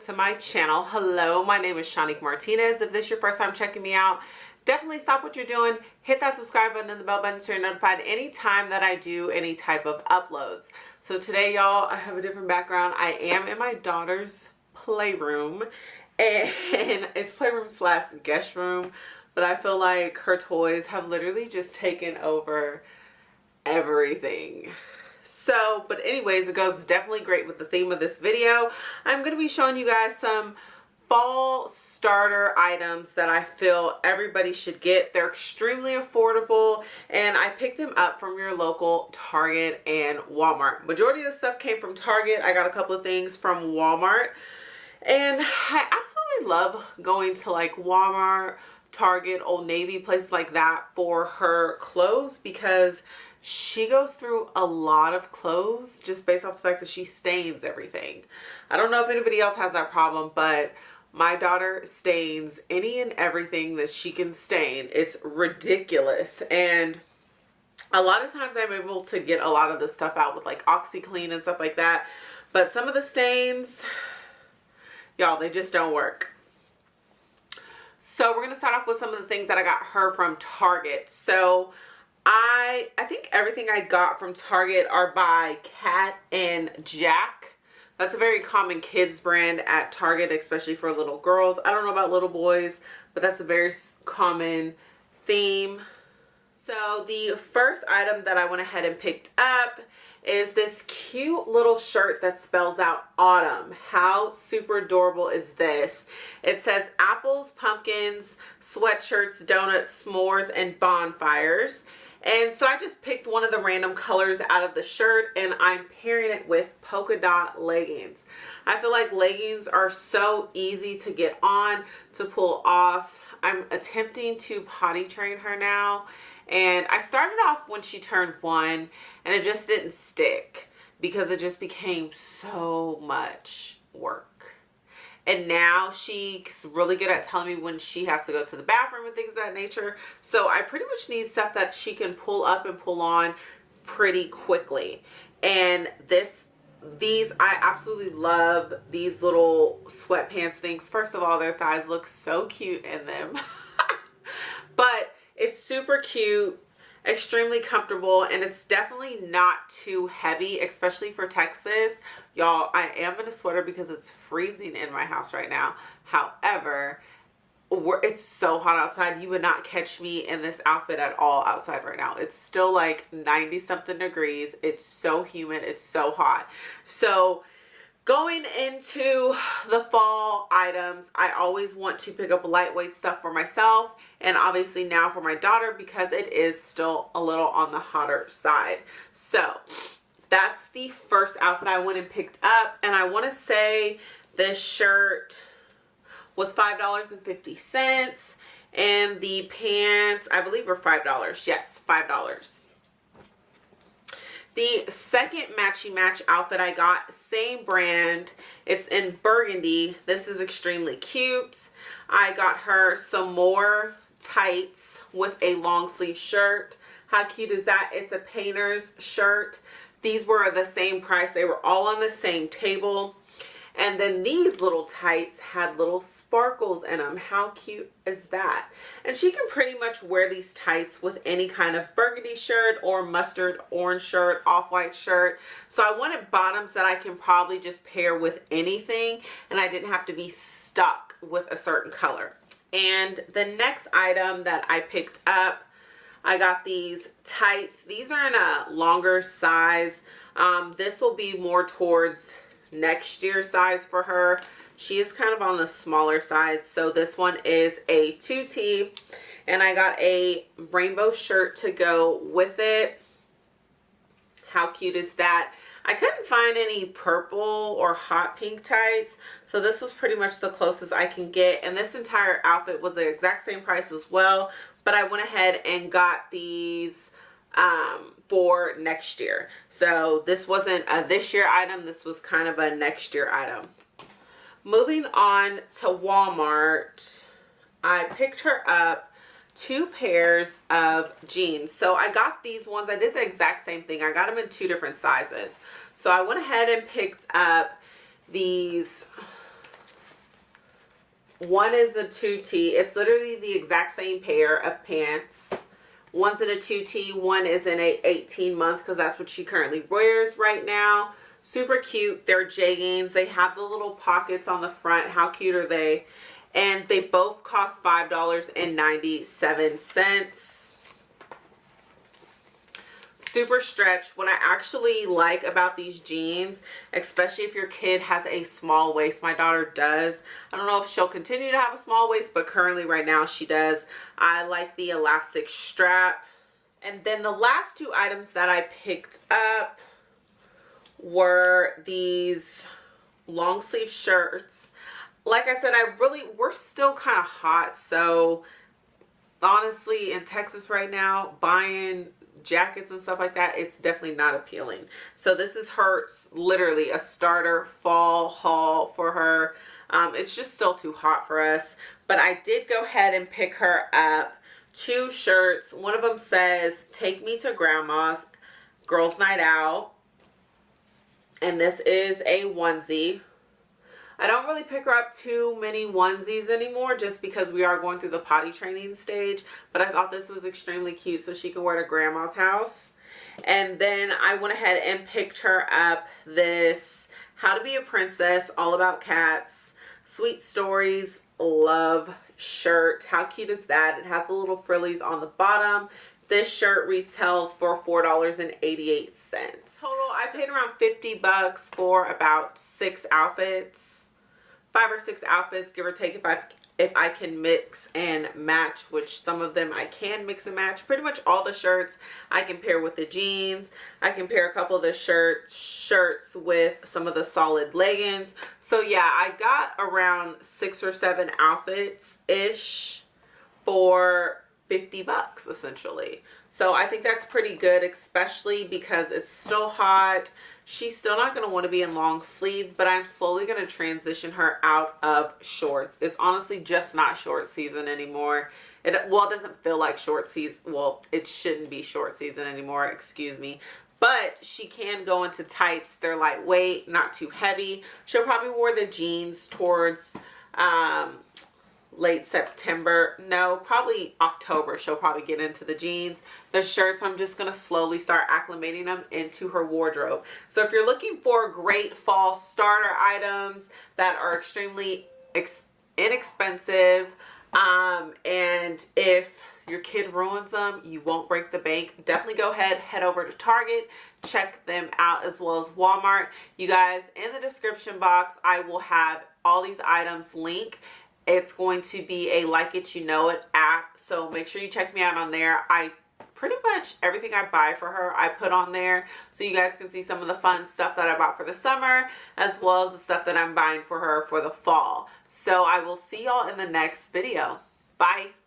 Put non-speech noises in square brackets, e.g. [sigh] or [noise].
to my channel. Hello, my name is Shanique Martinez. If this is your first time checking me out, definitely stop what you're doing, hit that subscribe button and the bell button so you're notified anytime that I do any type of uploads. So today, y'all, I have a different background. I am in my daughter's playroom [laughs] and it's playroom slash guest room, but I feel like her toys have literally just taken over everything so but anyways it goes definitely great with the theme of this video i'm going to be showing you guys some fall starter items that I feel everybody should get. They're extremely affordable and I picked them up from your local Target and Walmart. Majority of the stuff came from Target. I got a couple of things from Walmart and I absolutely love going to like Walmart, Target, Old Navy, places like that for her clothes because she goes through a lot of clothes just based off the fact that she stains everything. I don't know if anybody else has that problem, but my daughter stains any and everything that she can stain. It's ridiculous. And a lot of times I'm able to get a lot of the stuff out with like OxiClean and stuff like that. But some of the stains, y'all, they just don't work. So we're going to start off with some of the things that I got her from Target. So I I think everything I got from Target are by Cat and Jack. That's a very common kids brand at Target, especially for little girls. I don't know about little boys, but that's a very common theme. So the first item that I went ahead and picked up is this cute little shirt that spells out autumn. How super adorable is this? It says apples, pumpkins, sweatshirts, donuts, s'mores, and bonfires. And so I just picked one of the random colors out of the shirt and I'm pairing it with polka dot leggings. I feel like leggings are so easy to get on, to pull off. I'm attempting to potty train her now. And I started off when she turned one and it just didn't stick because it just became so much work and now she's really good at telling me when she has to go to the bathroom and things of that nature. So i pretty much need stuff that she can pull up and pull on pretty quickly. And this these i absolutely love these little sweatpants things. First of all their thighs look so cute in them. [laughs] But it's super cute extremely comfortable and it's definitely not too heavy especially for Texas. Y'all I am in a sweater because it's freezing in my house right now. However it's so hot outside. You would not catch me in this outfit at all outside right now. It's still like 90 something degrees. It's so humid. It's so hot. So Going into the fall items, I always want to pick up lightweight stuff for myself and obviously now for my daughter because it is still a little on the hotter side. So that's the first outfit I went and picked up and I want to say this shirt was $5.50 and the pants I believe were $5. Yes, $5. The second matchy match outfit I got, same brand. It's in burgundy. This is extremely cute. I got her some more tights with a long sleeve shirt. How cute is that? It's a painter's shirt. These were the same price. They were all on the same table. And then these little tights had little sparkles in them. How cute is that? And she can pretty much wear these tights with any kind of burgundy shirt or mustard orange shirt, off-white shirt. So I wanted bottoms that I can probably just pair with anything and I didn't have to be stuck with a certain color. And the next item that I picked up, I got these tights. These are in a longer size. Um, this will be more towards next year size for her. She is kind of on the smaller side. So this one is a 2T and I got a rainbow shirt to go with it. How cute is that? I couldn't find any purple or hot pink tights. So this was pretty much the closest I can get. And this entire outfit was the exact same price as well. But I went ahead and got these um, for next year. So this wasn't a this year item. This was kind of a next year item. Moving on to Walmart, I picked her up two pairs of jeans. So I got these ones. I did the exact same thing. I got them in two different sizes. So I went ahead and picked up these one is a 2T. It's literally the exact same pair of pants. One's in a 2T, one is in a 18 month because that's what she currently wears right now. Super cute. They're jeggings. They have the little pockets on the front. How cute are they? And they both cost $5.97 super stretched what i actually like about these jeans especially if your kid has a small waist my daughter does. I don't know if she'll continue to have a small waist but currently right now she does. I like the elastic strap. And then the last two items that i picked up were these long sleeve shirts. Like i said i really we're still kind of hot so honestly in texas right now buying jackets and stuff like that it's definitely not appealing. So this is her literally a starter fall haul for her. Um, it's just still too hot for us. But i did go ahead and pick her up two shirts. One of them says take me to grandma's girls night out. And this is a onesie I don't really pick her up too many onesies anymore just because we are going through the potty training stage. But I thought this was extremely cute so she could wear to grandma's house. And then I went ahead and picked her up this How to Be a Princess, All About Cats, Sweet Stories, Love shirt. How cute is that? It has the little frillies on the bottom. This shirt retails for $4.88. Total, I paid around 50 bucks for about six outfits five or six outfits give or take if I if I can mix and match which some of them I can mix and match. Pretty much all the shirts I can pair with the jeans. I can pair a couple of the shirts shirts with some of the solid leggings. So yeah I got around six or seven outfits ish for 50 bucks essentially. So I think that's pretty good especially because it's still hot she's still not going to want to be in long sleeve but i'm slowly going to transition her out of shorts. It's honestly just not short season anymore. It well it doesn't feel like short season well it shouldn't be short season anymore excuse me. But she can go into tights. They're lightweight not too heavy. She'll probably wear the jeans towards um late September. No, probably October she'll probably get into the jeans. The shirts, I'm just going to slowly start acclimating them into her wardrobe. So if you're looking for great fall starter items that are extremely inexpensive um, and if your kid ruins them you won't break the bank definitely go ahead head over to target check them out as well as walmart you guys in the description box i will have all these items link it's going to be a like it you know it app. So make sure you check me out on there. I pretty much everything i buy for her i put on there. So you guys can see some of the fun stuff that i bought for the summer as well as the stuff that i'm buying for her for the fall. So i will see y'all in the next video. Bye